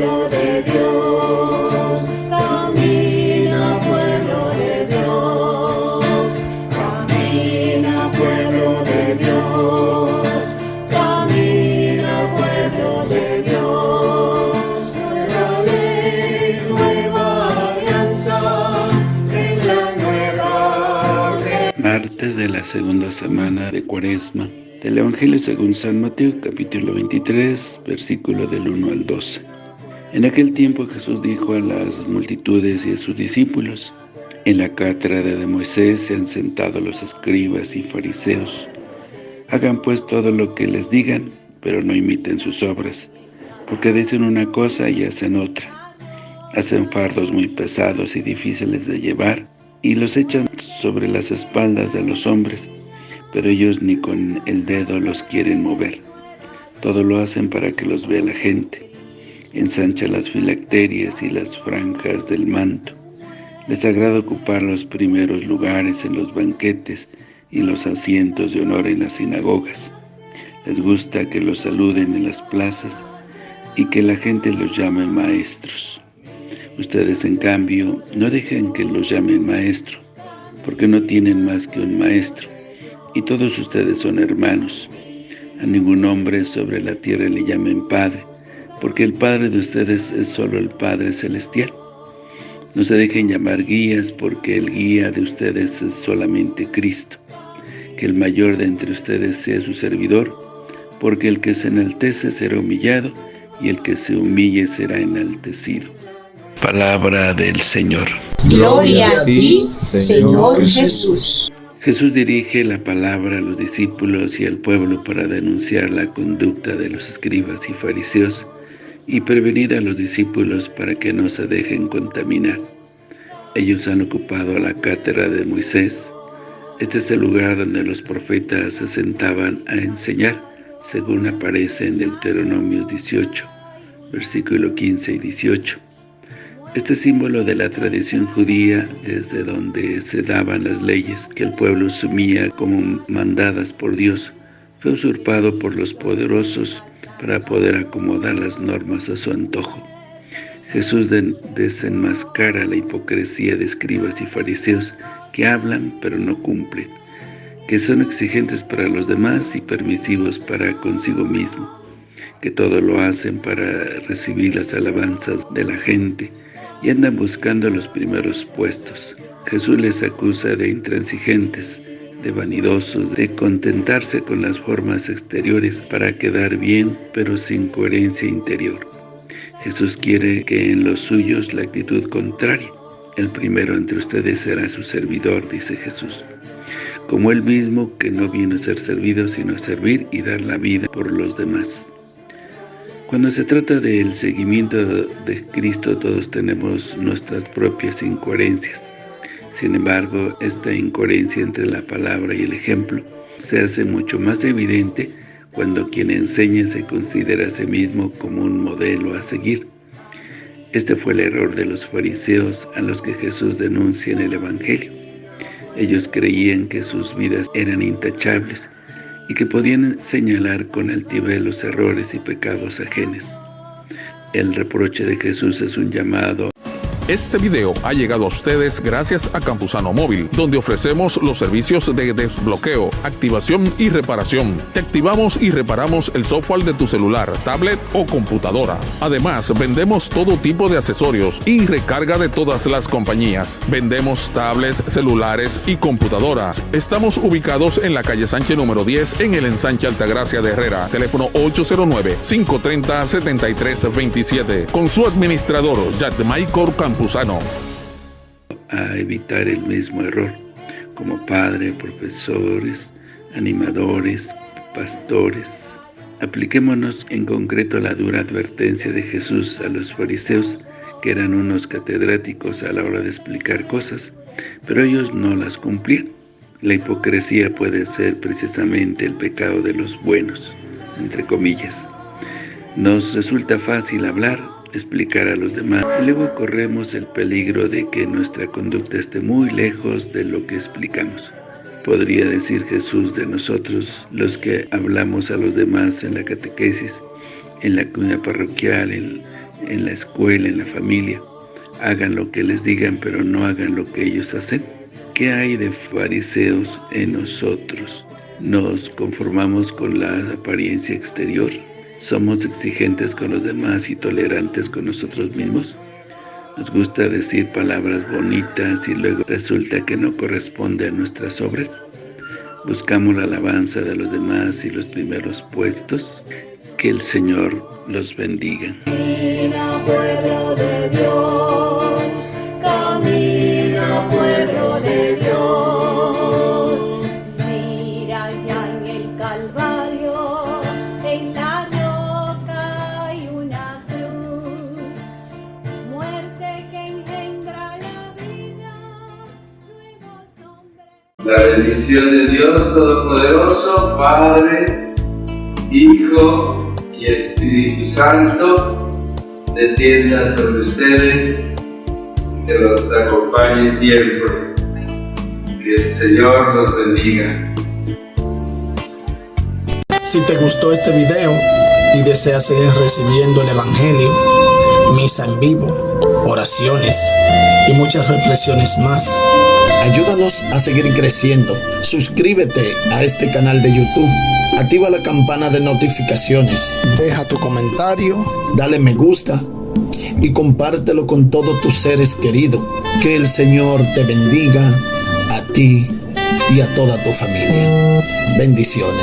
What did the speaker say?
pueblo de Dios, camina pueblo de Dios, camina pueblo de Dios, camina pueblo de Dios, nueva ley, nueva alianza, en la nueva Martes de la segunda semana de Cuaresma del Evangelio según San Mateo, capítulo 23, versículo del 1 al 12. En aquel tiempo Jesús dijo a las multitudes y a sus discípulos, En la cátedra de Moisés se han sentado los escribas y fariseos. Hagan pues todo lo que les digan, pero no imiten sus obras, porque dicen una cosa y hacen otra. Hacen fardos muy pesados y difíciles de llevar, y los echan sobre las espaldas de los hombres, pero ellos ni con el dedo los quieren mover. Todo lo hacen para que los vea la gente. Ensancha las filacterias y las franjas del manto. Les agrada ocupar los primeros lugares en los banquetes y los asientos de honor en las sinagogas. Les gusta que los saluden en las plazas y que la gente los llame maestros. Ustedes, en cambio, no dejen que los llamen maestro, porque no tienen más que un maestro, y todos ustedes son hermanos. A ningún hombre sobre la tierra le llamen Padre, porque el Padre de ustedes es solo el Padre Celestial. No se dejen llamar guías, porque el guía de ustedes es solamente Cristo. Que el mayor de entre ustedes sea su servidor, porque el que se enaltece será humillado, y el que se humille será enaltecido. Palabra del Señor. Gloria a ti, Señor Jesús. Jesús dirige la palabra a los discípulos y al pueblo para denunciar la conducta de los escribas y fariseos y prevenir a los discípulos para que no se dejen contaminar. Ellos han ocupado la cátedra de Moisés. Este es el lugar donde los profetas se sentaban a enseñar, según aparece en Deuteronomio 18, versículo 15 y 18. Este símbolo de la tradición judía, desde donde se daban las leyes que el pueblo asumía como mandadas por Dios, fue usurpado por los poderosos para poder acomodar las normas a su antojo. Jesús desenmascara la hipocresía de escribas y fariseos que hablan pero no cumplen, que son exigentes para los demás y permisivos para consigo mismo, que todo lo hacen para recibir las alabanzas de la gente, y andan buscando los primeros puestos. Jesús les acusa de intransigentes, de vanidosos, de contentarse con las formas exteriores para quedar bien, pero sin coherencia interior. Jesús quiere que en los suyos la actitud contraria. El primero entre ustedes será su servidor, dice Jesús. Como él mismo, que no viene a ser servido, sino a servir y dar la vida por los demás. Cuando se trata del seguimiento de Cristo, todos tenemos nuestras propias incoherencias. Sin embargo, esta incoherencia entre la palabra y el ejemplo se hace mucho más evidente cuando quien enseña se considera a sí mismo como un modelo a seguir. Este fue el error de los fariseos a los que Jesús denuncia en el Evangelio. Ellos creían que sus vidas eran intachables, y que podían señalar con altivez los errores y pecados ajenos. El reproche de Jesús es un llamado este video ha llegado a ustedes gracias a Campusano Móvil, donde ofrecemos los servicios de desbloqueo, activación y reparación. Te activamos y reparamos el software de tu celular, tablet o computadora. Además, vendemos todo tipo de accesorios y recarga de todas las compañías. Vendemos tablets, celulares y computadoras. Estamos ubicados en la calle Sánchez número 10 en el ensanche Altagracia de Herrera. Teléfono 809-530-7327. Con su administrador, Michael Campos a evitar el mismo error, como padre, profesores, animadores, pastores. Apliquémonos en concreto la dura advertencia de Jesús a los fariseos, que eran unos catedráticos a la hora de explicar cosas, pero ellos no las cumplían. La hipocresía puede ser precisamente el pecado de los buenos, entre comillas. Nos resulta fácil hablar explicar a los demás. Y luego corremos el peligro de que nuestra conducta esté muy lejos de lo que explicamos. Podría decir Jesús de nosotros, los que hablamos a los demás en la catequesis, en la comunidad parroquial, en, en la escuela, en la familia. Hagan lo que les digan, pero no hagan lo que ellos hacen. ¿Qué hay de fariseos en nosotros? ¿Nos conformamos con la apariencia exterior? ¿Somos exigentes con los demás y tolerantes con nosotros mismos? Nos gusta decir palabras bonitas y luego resulta que no corresponde a nuestras obras. Buscamos la alabanza de los demás y los primeros puestos. Que el Señor los bendiga. De Dios, La bendición de Dios Todopoderoso, Padre, Hijo y Espíritu Santo, descienda sobre ustedes, que los acompañe siempre. Que el Señor los bendiga. Si te gustó este video y deseas seguir recibiendo el Evangelio, misa en vivo, oraciones y muchas reflexiones más, ayúdanos a seguir creciendo. Suscríbete a este canal de YouTube, activa la campana de notificaciones, deja tu comentario, dale me gusta y compártelo con todos tus seres queridos. Que el Señor te bendiga a ti y a toda tu familia. Bendiciones.